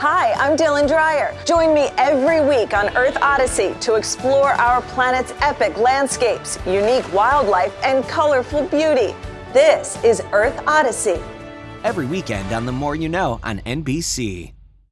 Hi, I'm Dylan Dreyer. Join me every week on Earth Odyssey to explore our planet's epic landscapes, unique wildlife, and colorful beauty. This is Earth Odyssey. Every weekend on The More You Know on NBC.